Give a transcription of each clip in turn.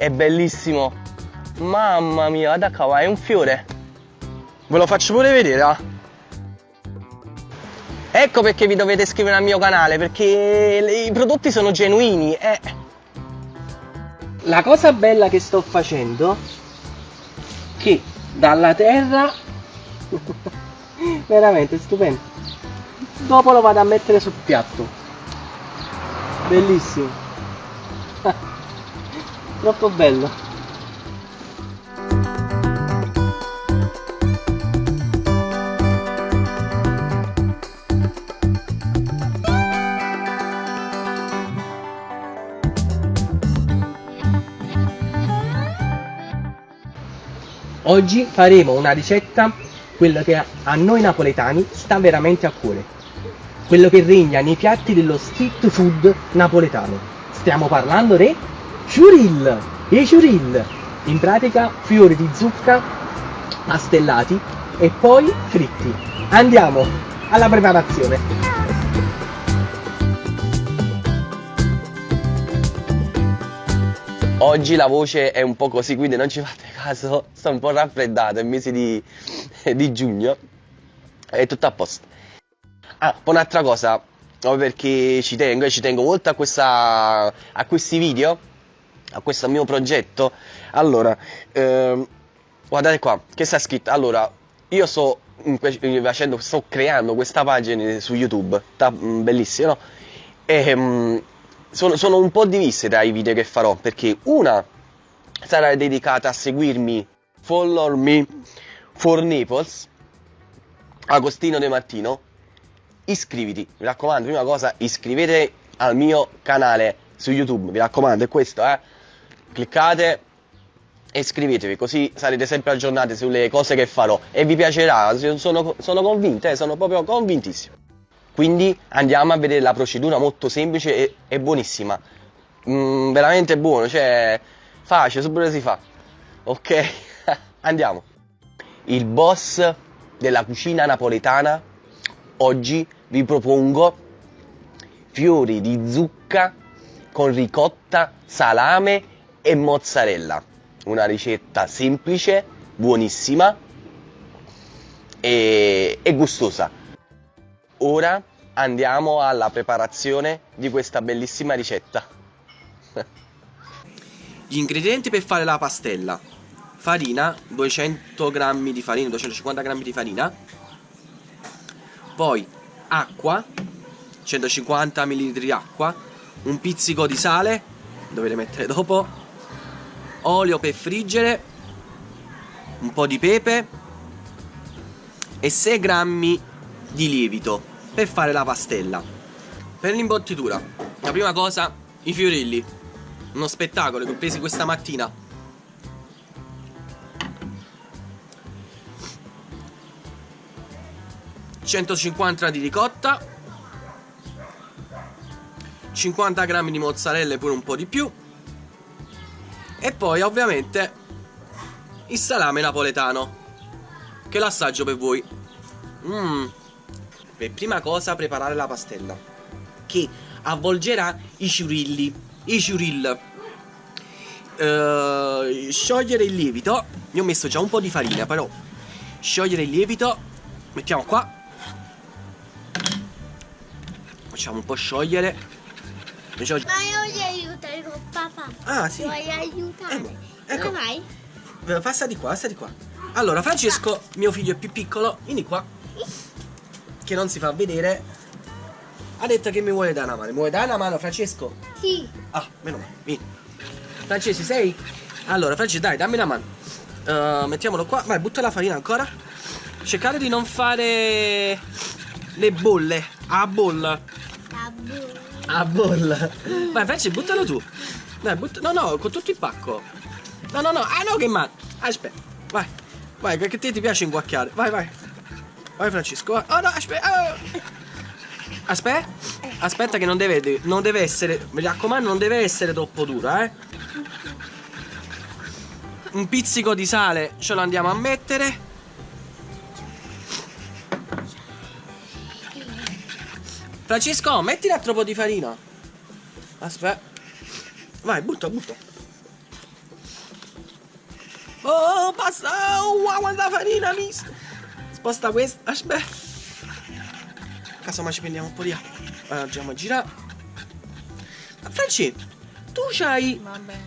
è bellissimo. Mamma mia, guarda qua, è un fiore. Ve lo faccio pure vedere, ah. Ecco perché vi dovete iscrivere al mio canale, perché i prodotti sono genuini. Eh. La cosa bella che sto facendo, che dalla terra, veramente stupendo, dopo lo vado a mettere sul piatto. Bellissimo. Troppo bello. Oggi faremo una ricetta, quella che a noi napoletani sta veramente a cuore. Quello che regna nei piatti dello street food napoletano. Stiamo parlando dei ciuril. I ciuril, in pratica fiori di zucca pastellati e poi fritti. Andiamo alla preparazione. Oggi la voce è un po' così, quindi non ci fate caso, sto un po' raffreddato, è il mese di, di giugno, è tutto a posto. Ah, poi un'altra cosa, perché ci tengo, ci tengo molto a, questa, a questi video, a questo mio progetto. Allora, ehm, guardate qua, che sta scritto? Allora, io sto facendo, sto creando questa pagina su YouTube, sta, mm, bellissima, no? E, um, sono, sono un po' divise dai video che farò perché una sarà dedicata a seguirmi, follow me for Naples, Agostino De Martino. Iscriviti, mi raccomando, prima cosa iscrivete al mio canale su YouTube, mi raccomando, è questo, eh. Cliccate e iscrivetevi, così sarete sempre aggiornati sulle cose che farò e vi piacerà, sono, sono convinto, eh, sono proprio convintissimo. Quindi andiamo a vedere la procedura molto semplice e, e buonissima. Mm, veramente buono, cioè facile, subito si fa. Ok, andiamo. Il boss della cucina napoletana oggi vi propongo fiori di zucca con ricotta, salame e mozzarella. Una ricetta semplice, buonissima e, e gustosa. Ora andiamo alla preparazione di questa bellissima ricetta. Gli ingredienti per fare la pastella. Farina, 200 g di farina, 250 g di farina. Poi acqua, 150 ml di acqua. Un pizzico di sale, dovete mettere dopo. Olio per friggere. Un po' di pepe. E 6 g di lievito per fare la pastella. Per l'imbottitura, la prima cosa, i fiorilli. Uno spettacolo che ho presi questa mattina. ...150 di ricotta... ...50 grammi di mozzarella e pure un po' di più... ...e poi ovviamente... ...il salame napoletano... ...che l'assaggio per voi... Mmm... Per prima cosa preparare la pastella che avvolgerà i ciurilli. I ciurill. Uh, sciogliere il lievito. Io ho messo già un po' di farina, però sciogliere il lievito. Mettiamo qua. Facciamo un po' sciogliere. Ma io voglio aiutare con papà. Ah, sì. Vuoi aiutare? Eh, ecco. Dove vai? Passa di qua, passa di qua. Allora, Francesco, mio figlio è più piccolo, vieni qua che non si fa vedere ha detto che mi vuole dare una mano. Mi vuole dare una mano, Francesco? Sì. Ah, meno male, vieni. Francesco, sei? Allora, Francesco, dai, dammi una mano. Uh, mettiamolo qua. Vai, butta la farina ancora. Cercate di non fare le bolle. A bolla. A bolla. Vai, Francesco, buttalo tu. Dai, butta... No, no, con tutto il pacco. No, no, no. Ah, no, che mano. Aspetta. Vai. Vai, perché te ti piace inguacchiare. Vai, vai. Vai Francesco, vai. Oh no, aspetta. Oh. Aspetta. Aspetta che non deve, non deve essere, mi raccomando, non deve essere troppo dura, eh. Un pizzico di sale ce lo andiamo a mettere. Francesco, metti un altro po' di farina. Aspetta. Vai, butta, butta. Oh, basta! Oh, wow, quanta farina, miss! Sposta questa. Aspetta. Casomai ci prendiamo un po' di acqua. Allora, andiamo a girare. Franci, tu c'hai... Va bene.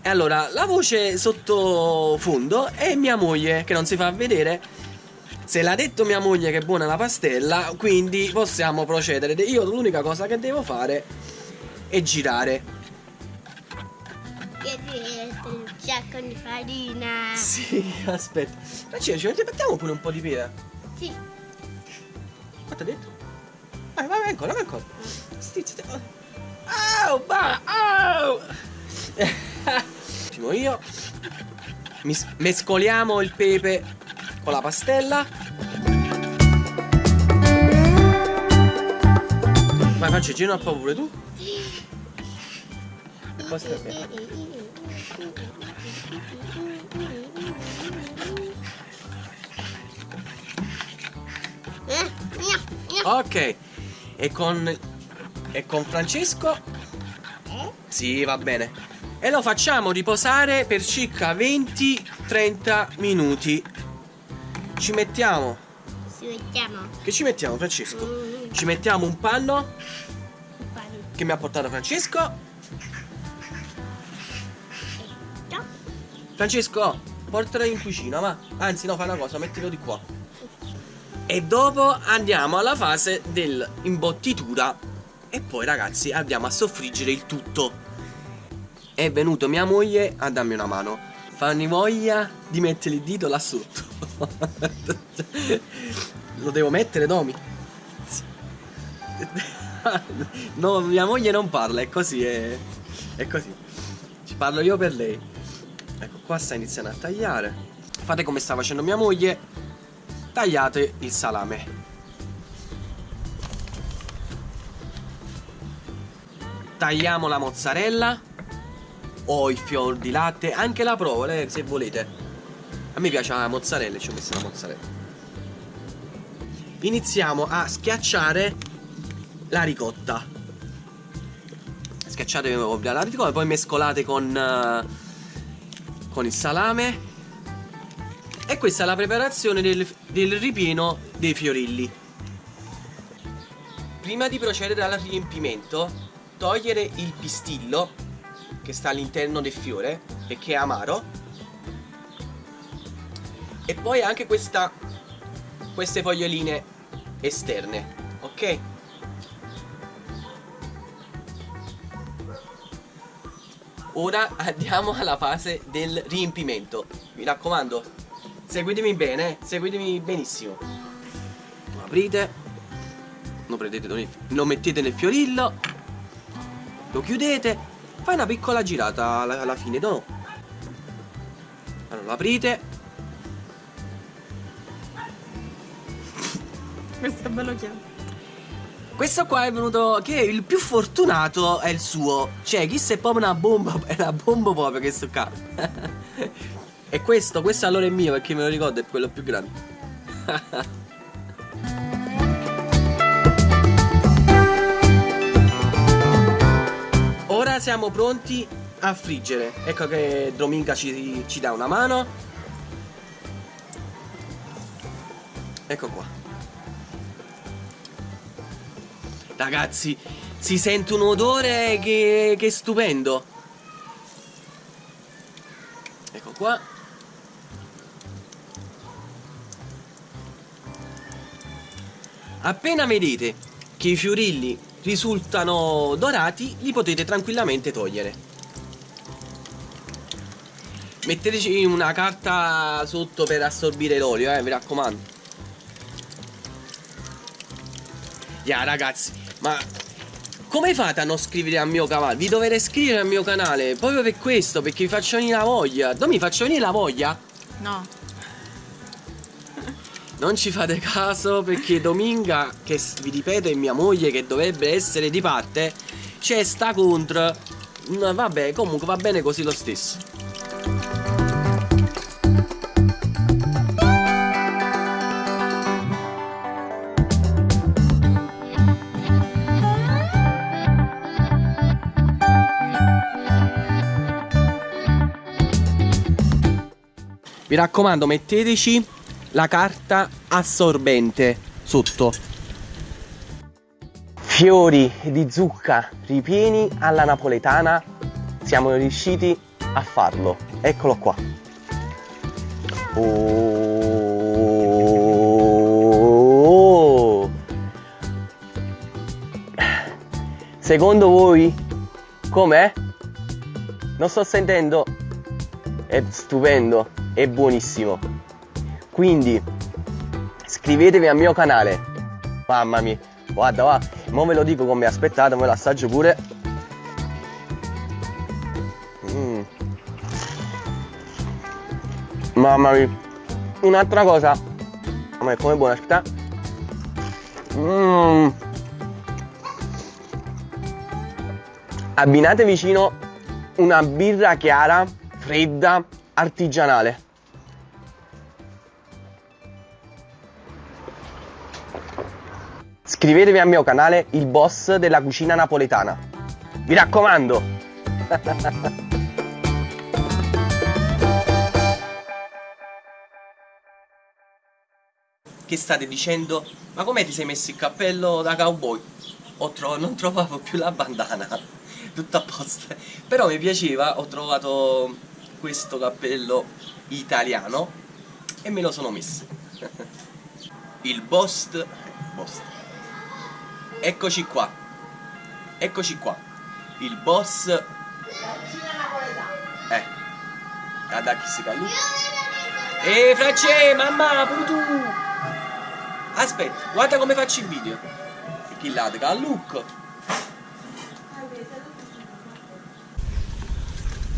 E allora, la voce sottofondo è mia moglie, che non si fa vedere. Se l'ha detto mia moglie che è buona la pastella, quindi possiamo procedere. Io l'unica cosa che devo fare è girare. Un sacco di farina. Sì, aspetta. Francesco, ci mettiamo pure un po' di pepe. Sì. Quanto ha detto? Vai, vai, vai ancora, vai ancora. Stizzi. Au, va. Ultimo io. Mescoliamo il pepe con la pastella. Vai, faccio giro un po' pure tu. Poi mia, mia. Ok. E con. E con Francesco? Sì, va bene. E lo facciamo riposare per circa 20-30 minuti. Ci mettiamo. Ci mettiamo. Che ci mettiamo, Francesco? Mm, Ci mettiamo un panno il panno. che mi ha portato Francesco. Francesco, portalo in cucina, ma. Anzi, no, fai una cosa, mettilo di qua. E dopo andiamo alla fase dell'imbottitura. E poi, ragazzi, andiamo a soffriggere il tutto. È venuto mia moglie a darmi una mano. Fanni voglia di mettere il dito là sotto. Lo devo mettere, Domi? No, mia moglie non parla, è così, è, è così. Ci parlo io per lei. Ecco, qua sta iniziando a tagliare. Fate come sta facendo mia moglie. Tagliate il salame. Tagliamo la mozzarella o il fior di latte, anche la provola, se volete. A me piace la mozzarella, ci ho messo la mozzarella. Iniziamo a schiacciare la ricotta. Schiacciate la ricotta, poi mescolate con, eh, con il salame. E questa è la preparazione del, del ripieno dei fiorilli. Prima di procedere al riempimento, togliere il pistillo che sta all'interno del fiore perché è amaro. E poi anche questa, queste foglioline esterne, ok? Ora andiamo alla fase del riempimento. Mi raccomando, seguitemi bene, seguitemi benissimo. Lo aprite, lo, prendete, lo mettete nel fiorillo, lo chiudete, fai una piccola girata alla, alla fine, no? Allora lo aprite. Questo è bello chiaro. Questo qua è venuto che il più fortunato è il suo. Cioè, chi se proprio una bomba, è una bomba proprio che sto qua. e questo, questo allora è mio perché me lo ricordo, è quello più grande. Ora siamo pronti a friggere. Ecco che Dominga ci, ci dà una mano. Ecco qua. Ragazzi, si sente un odore che, che è stupendo. Ecco qua. Appena vedete che i fiorilli risultano dorati, li potete tranquillamente togliere. Metteteci una carta sotto per assorbire l'olio, eh, mi raccomando. Ya ragazzi, ma come fate a non scrivere al mio canale? Vi dovete iscrivere al mio canale proprio per questo, perché vi faccio venire la voglia. Non mi faccio venire la voglia? No. Non ci fate caso perché Dominga, che vi ripeto è mia moglie che dovrebbe essere di parte, c'è sta contro. No, vabbè, comunque va bene così lo stesso. Mi raccomando, metteteci la carta assorbente sotto. Fiori di zucca ripieni alla napoletana. Siamo riusciti a farlo. Eccolo qua. Oh. Secondo voi com'è? Non sto sentendo. È stupendo, è buonissimo. Quindi iscrivetevi al mio canale. Mamma mia, guarda, guarda, mo ve lo dico come aspettate, me lo assaggio pure. Mm. Mamma mia. Un'altra cosa. Ma è come buona aspetta. Mm. Abbinate vicino una birra chiara, fredda, artigianale. Iscrivetevi al mio canale Il Boss della cucina napoletana. Mi raccomando! che state dicendo? Ma come ti sei messo il cappello da cowboy? Tro non trovavo più la bandana, tutto a posto. Però mi piaceva, ho trovato questo cappello italiano e me lo sono messo. il Bost... Bost. Eccoci qua. Eccoci qua. Il boss... Eh. Guarda chi si calù. Ehi, Francesco, mamma, pure tu! Aspetta, guarda come faccio il video. Chi là, a look.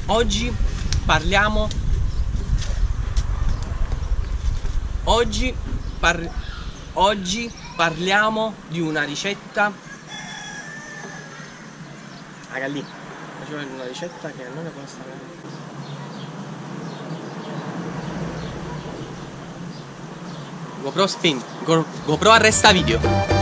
Oggi parliamo Oggi par Oggi parliamo di una ricetta. Raga lì. Faccio una ricetta che non ne costa GoPro spin Go GoPro arresta video